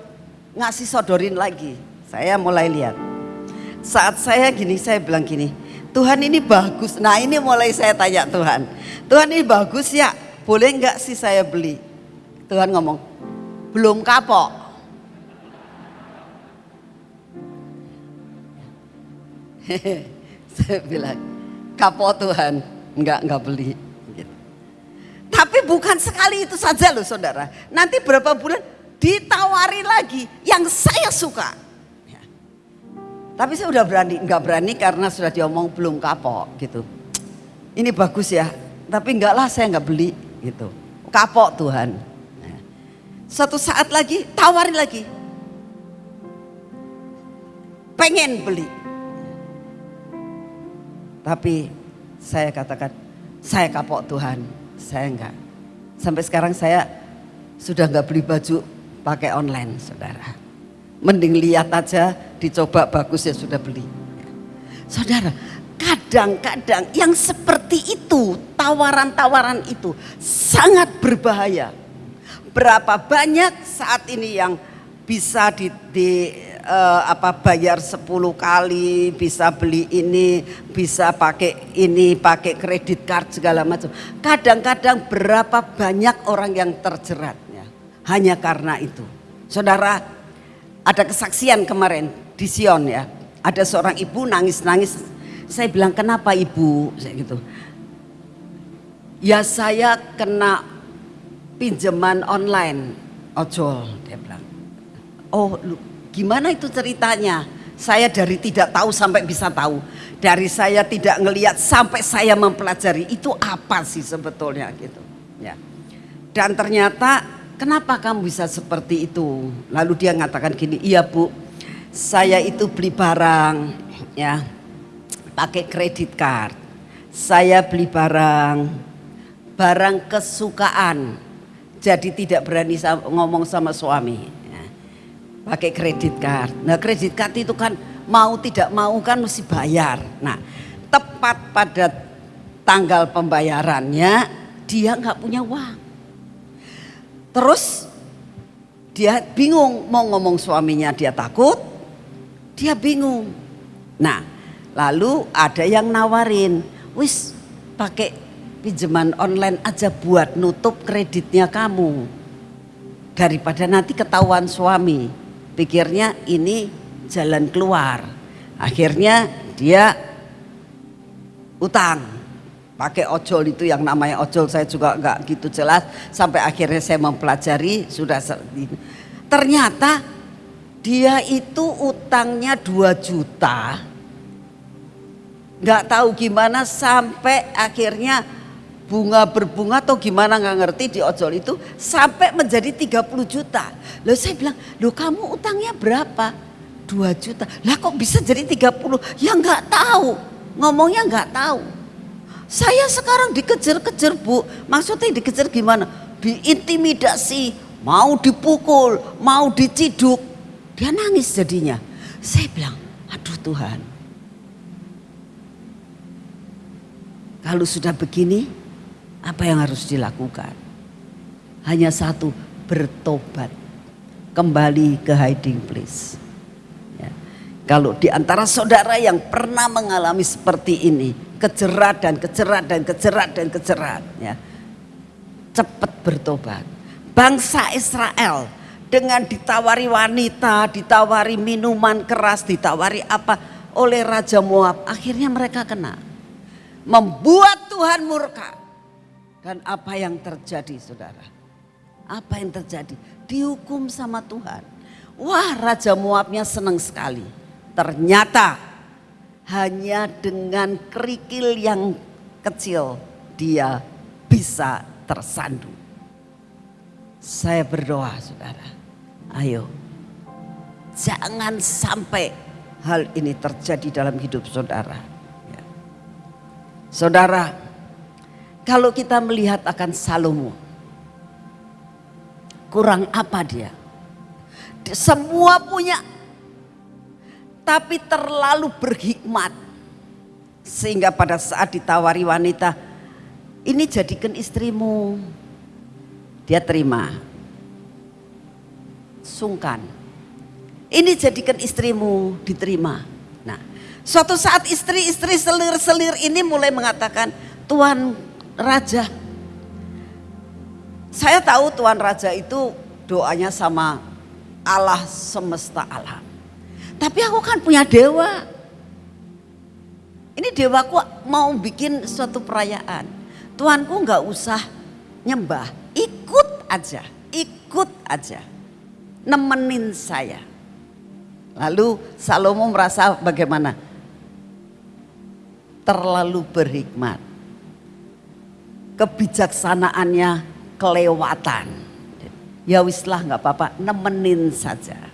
[SPEAKER 1] ngasih sodorin lagi. Saya mulai lihat. Saat saya gini saya bilang gini, Tuhan ini bagus. Nah ini mulai saya tanya Tuhan. Tuhan ini bagus ya, boleh enggak sih saya beli? Tuhan ngomong, belum kapok. Saya bilang, kapok Tuhan, enggak, enggak beli. Gitu. Tapi bukan sekali itu saja loh saudara. Nanti berapa bulan ditawari lagi yang saya suka. Ya. Tapi saya udah berani, enggak berani karena sudah diomong belum kapok gitu. Ini bagus ya, tapi enggak lah saya enggak beli gitu. Kapok Tuhan. Satu saat lagi tawarin lagi. Pengen beli tapi saya katakan, saya kapok Tuhan, saya enggak. Sampai sekarang saya sudah enggak beli baju pakai online saudara. Mending lihat aja, dicoba bagus ya sudah beli. Saudara, kadang-kadang yang seperti itu, tawaran-tawaran itu sangat berbahaya. Berapa banyak saat ini yang bisa di, di uh, apa bayar 10 kali, bisa beli ini, bisa pakai ini, pakai kredit card segala macam. Kadang-kadang berapa banyak orang yang terjeratnya hanya karena itu. Saudara, ada kesaksian kemarin di Sion ya. Ada seorang ibu nangis-nangis. Saya bilang, "Kenapa Ibu?" saya gitu. Ya saya kena pinjaman online ojol dia bilang. Oh, lu Gimana itu ceritanya? Saya dari tidak tahu sampai bisa tahu. Dari saya tidak ngelihat sampai saya mempelajari itu apa sih sebetulnya gitu. Ya. Dan ternyata kenapa kamu bisa seperti itu? Lalu dia mengatakan gini, iya bu, saya itu beli barang ya pakai kredit card. Saya beli barang, barang kesukaan. Jadi tidak berani ngomong sama suami pakai kredit card. Nah kredit card itu kan mau tidak mau kan mesti bayar. Nah tepat pada tanggal pembayarannya dia nggak punya uang. Terus dia bingung mau ngomong suaminya dia takut, dia bingung. Nah lalu ada yang nawarin, wis pakai pinjaman online aja buat nutup kreditnya kamu. Daripada nanti ketahuan suami. Pikirnya ini jalan keluar. Akhirnya dia utang. Pakai ojol itu yang namanya ojol saya juga nggak gitu jelas. Sampai akhirnya saya mempelajari sudah ternyata dia itu utangnya 2 juta. Nggak tahu gimana sampai akhirnya bunga berbunga atau gimana nggak ngerti di ojol itu sampai menjadi 30 juta. Lalu saya bilang, lo kamu utangnya berapa? 2 juta. Lah kok bisa jadi 30? Ya nggak tahu. Ngomongnya nggak tahu. Saya sekarang dikejar-kejar bu. Maksudnya dikejar gimana? Diintimidasi, mau dipukul, mau diciduk. Dia nangis jadinya. Saya bilang, aduh Tuhan. Kalau sudah begini, apa yang harus dilakukan? Hanya satu, bertobat. Kembali ke hiding place. Ya. Kalau di antara saudara yang pernah mengalami seperti ini, kejerat dan kejerat dan kejerat dan kejerat, ya, cepat bertobat. Bangsa Israel dengan ditawari wanita, ditawari minuman keras, ditawari apa oleh Raja Moab, akhirnya mereka kena. Membuat Tuhan murka. Dan apa yang terjadi saudara? Apa yang terjadi? Dihukum sama Tuhan. Wah Raja Moabnya senang sekali. Ternyata hanya dengan kerikil yang kecil dia bisa tersandung. Saya berdoa saudara, ayo jangan sampai hal ini terjadi dalam hidup saudara. Ya. Saudara, kalau kita melihat akan Salomo, kurang apa dia? Semua punya tapi terlalu berhikmat. Sehingga pada saat ditawari wanita, ini jadikan istrimu. Dia terima. Sungkan. Ini jadikan istrimu, diterima. Nah, suatu saat istri-istri selir-selir ini mulai mengatakan, Tuan Raja, saya tahu Tuan Raja itu doanya sama Allah semesta alam. Tapi aku kan punya dewa. Ini dewaku mau bikin suatu perayaan. Tuanku nggak usah nyembah, ikut aja, ikut aja. Nemenin saya. Lalu Salomo merasa bagaimana? Terlalu berhikmat. Kebijaksanaannya kelewatan. Ya wislah nggak apa-apa, nemenin saja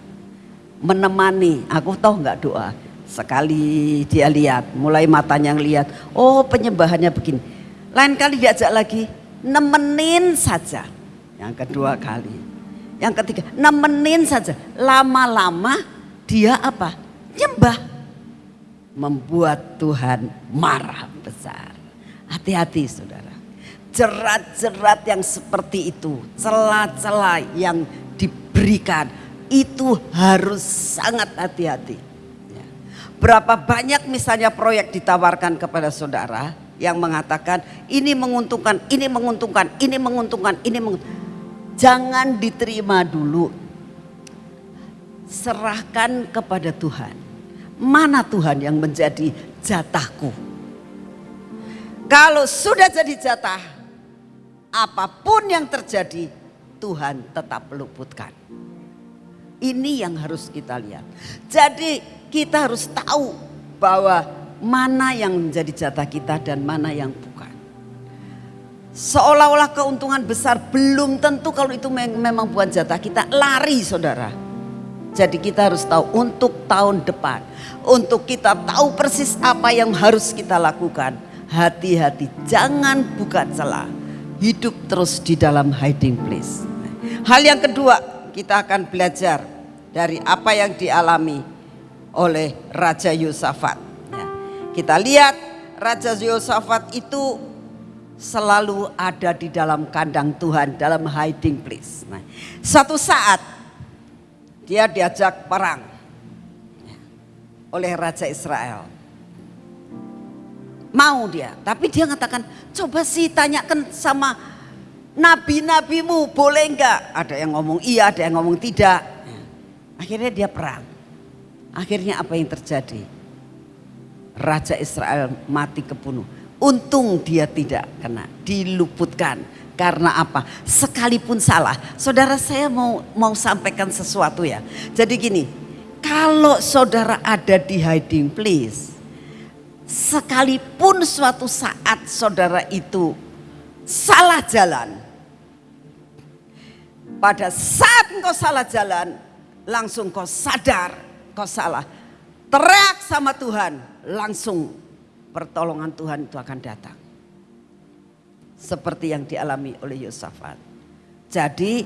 [SPEAKER 1] menemani. Aku tahu nggak doa. Sekali dia lihat, mulai matanya yang lihat, oh penyembahannya begini. Lain kali diajak lagi, nemenin saja. Yang kedua kali. Yang ketiga, nemenin saja. Lama-lama dia apa? Nyembah. Membuat Tuhan marah besar. Hati-hati saudara. Jerat-jerat yang seperti itu, celah-celah yang diberikan itu harus sangat hati-hati. Ya. Berapa banyak misalnya proyek ditawarkan kepada saudara yang mengatakan ini menguntungkan, ini menguntungkan, ini menguntungkan, ini menguntungkan. Jangan diterima dulu. Serahkan kepada Tuhan. Mana Tuhan yang menjadi jatahku? Kalau sudah jadi jatah, apa pun yang terjadi, Tuhan tetap luputkan. Ini yang harus kita lihat. Jadi kita harus tahu bahwa mana yang menjadi jatah kita dan mana yang bukan. Seolah-olah keuntungan besar belum tentu kalau itu memang bukan jatah kita. Lari saudara. Jadi kita harus tahu untuk tahun depan. Untuk kita tahu persis apa yang harus kita lakukan. Hati-hati jangan buka celah. Hidup terus di dalam hiding place. Hal yang kedua kita akan belajar dari apa yang dialami oleh Raja Yosafat. Ya. Kita lihat Raja Yosafat itu selalu ada di dalam kandang Tuhan, dalam hiding place. Nah, satu saat dia diajak perang ya, oleh Raja Israel. Mau dia, tapi dia mengatakan, coba sih tanyakan sama nabi-nabimu boleh enggak? Ada yang ngomong iya, ada yang ngomong tidak. Akhirnya dia perang. Akhirnya apa yang terjadi? Raja Israel mati kebunuh. Untung dia tidak kena, diluputkan. Karena apa? Sekalipun salah. Saudara saya mau mau sampaikan sesuatu ya. Jadi gini, kalau saudara ada di hiding place, sekalipun suatu saat saudara itu salah jalan, pada saat engkau salah jalan, langsung kau sadar kau salah. Teriak sama Tuhan, langsung pertolongan Tuhan itu akan datang. Seperti yang dialami oleh Yosafat. Jadi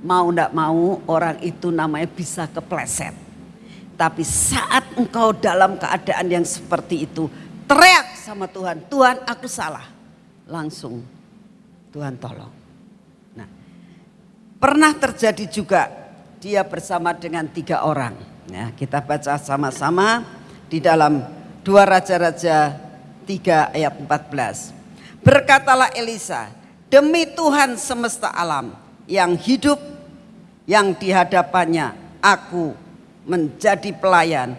[SPEAKER 1] mau tidak mau orang itu namanya bisa kepleset. Tapi saat engkau dalam keadaan yang seperti itu, teriak sama Tuhan, Tuhan aku salah. Langsung Tuhan tolong. Pernah terjadi juga dia bersama dengan tiga orang. Ya, kita baca sama-sama di dalam dua Raja-Raja 3 ayat 14. Berkatalah Elisa, demi Tuhan semesta alam yang hidup yang dihadapannya aku menjadi pelayan.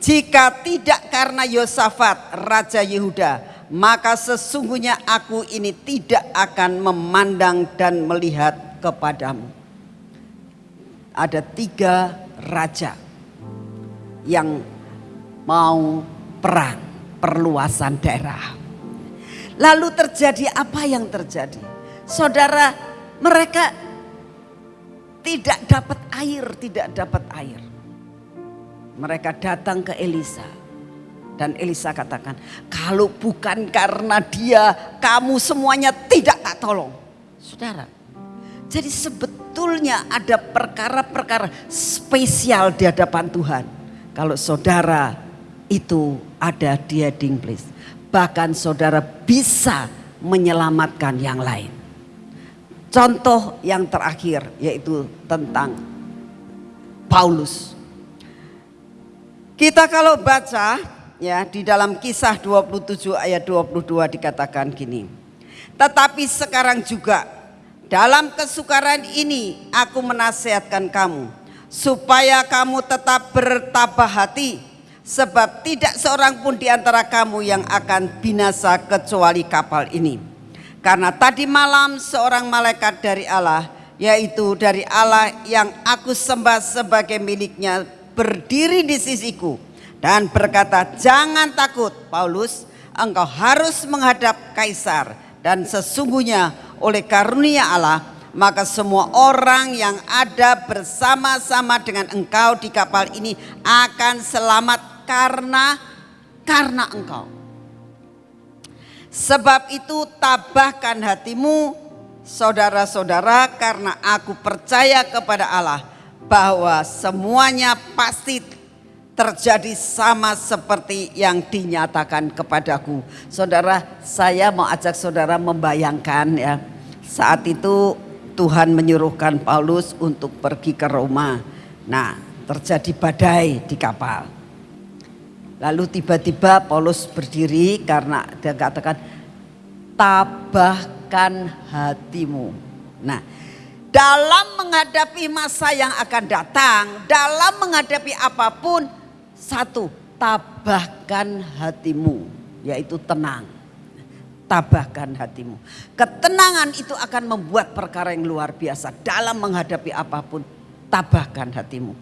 [SPEAKER 1] Jika tidak karena Yosafat Raja Yehuda, maka sesungguhnya aku ini tidak akan memandang dan melihat kepadamu. Ada tiga raja yang mau perang, perluasan daerah. Lalu terjadi apa yang terjadi? Saudara, mereka tidak dapat air, tidak dapat air. Mereka datang ke Elisa. Dan Elisa katakan, kalau bukan karena dia, kamu semuanya tidak tak tolong. Saudara, jadi sebetulnya ada perkara-perkara spesial di hadapan Tuhan. Kalau saudara itu ada di heading place. Bahkan saudara bisa menyelamatkan yang lain. Contoh yang terakhir yaitu tentang Paulus. Kita kalau baca ya di dalam kisah 27 ayat 22 dikatakan gini. Tetapi sekarang juga dalam kesukaran ini aku menasihatkan kamu supaya kamu tetap bertabah hati sebab tidak seorang pun di antara kamu yang akan binasa kecuali kapal ini. Karena tadi malam seorang malaikat dari Allah, yaitu dari Allah yang aku sembah sebagai miliknya, berdiri di sisiku dan berkata, "Jangan takut, Paulus, engkau harus menghadap kaisar dan sesungguhnya oleh karunia Allah maka semua orang yang ada bersama-sama dengan engkau di kapal ini akan selamat karena karena engkau. Sebab itu tabahkan hatimu saudara-saudara karena aku percaya kepada Allah bahwa semuanya pasti terjadi sama seperti yang dinyatakan kepadaku. Saudara, saya mau ajak saudara membayangkan ya. Saat itu Tuhan menyuruhkan Paulus untuk pergi ke Roma. Nah, terjadi badai di kapal. Lalu tiba-tiba Paulus berdiri karena dia katakan tabahkan hatimu. Nah, dalam menghadapi masa yang akan datang, dalam menghadapi apa pun, satu, tabahkan hatimu, yaitu tenang. Tabahkan hatimu. Ketenangan itu akan membuat perkara yang luar biasa dalam menghadapi apa pun. Tabahkan hatimu.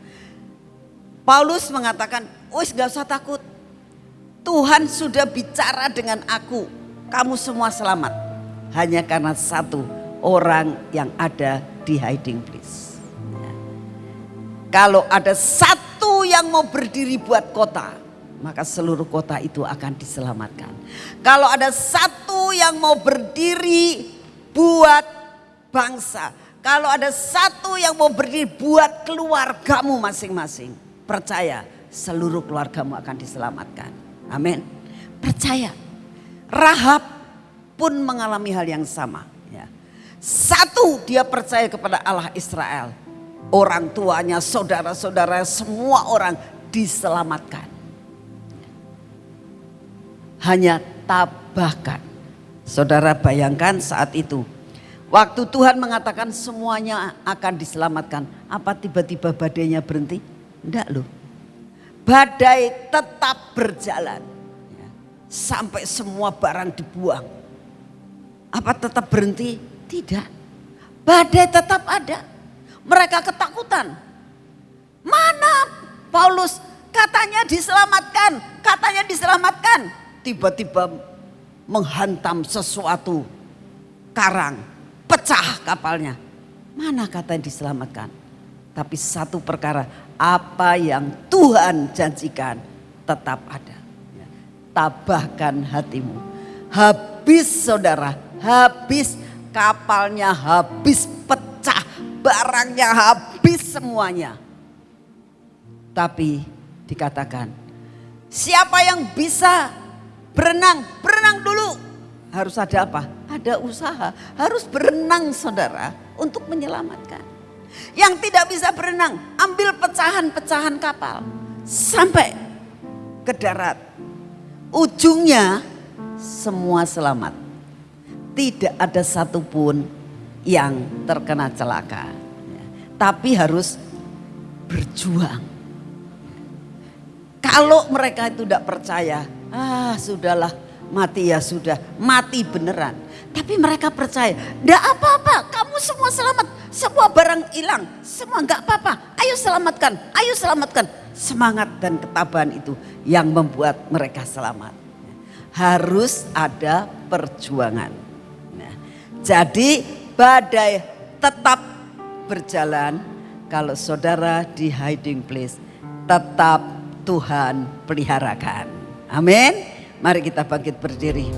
[SPEAKER 1] Paulus mengatakan, wis gak usah takut. Tuhan sudah bicara dengan aku. Kamu semua selamat. Hanya karena satu orang yang ada di hiding place. Ya. Kalau ada satu yang mau berdiri buat kota, maka seluruh kota itu akan diselamatkan. Kalau ada satu yang mau berdiri buat bangsa, kalau ada satu yang mau berdiri buat keluargamu masing-masing, percaya seluruh keluargamu akan diselamatkan. Amin. Percaya. Rahab pun mengalami hal yang sama. Satu dia percaya kepada Allah Israel. Orang tuanya, saudara-saudara, semua orang diselamatkan. Hanya tabahkan. Saudara bayangkan saat itu. Waktu Tuhan mengatakan semuanya akan diselamatkan. Apa tiba-tiba badainya berhenti? Enggak loh badai tetap berjalan. Sampai semua barang dibuang. Apa tetap berhenti? Tidak. Badai tetap ada. Mereka ketakutan. Mana Paulus katanya diselamatkan, katanya diselamatkan. Tiba-tiba menghantam sesuatu karang, pecah kapalnya. Mana katanya diselamatkan? Tapi satu perkara, apa yang Tuhan janjikan tetap ada. Ya. Tabahkan hatimu. Habis saudara, habis kapalnya habis pecah, barangnya habis semuanya. Tapi dikatakan, siapa yang bisa berenang, berenang dulu. Harus ada apa? Ada usaha, harus berenang saudara untuk menyelamatkan. Yang tidak bisa berenang, ambil pecahan-pecahan kapal sampai ke darat. Ujungnya semua selamat. Tidak ada satupun yang terkena celaka. Tapi harus berjuang. Kalau mereka itu tidak percaya, ah sudahlah mati ya sudah, mati beneran. Tapi mereka percaya, tidak apa-apa, kamu semua selamat. semua barang hilang, semua nggak apa-apa. Ayo selamatkan, ayo selamatkan. Semangat dan ketabahan itu yang membuat mereka selamat. Harus ada perjuangan. Jadi badai tetap berjalan kalau saudara di hiding place tetap Tuhan peliharakan. Amin. Mari kita bangkit berdiri.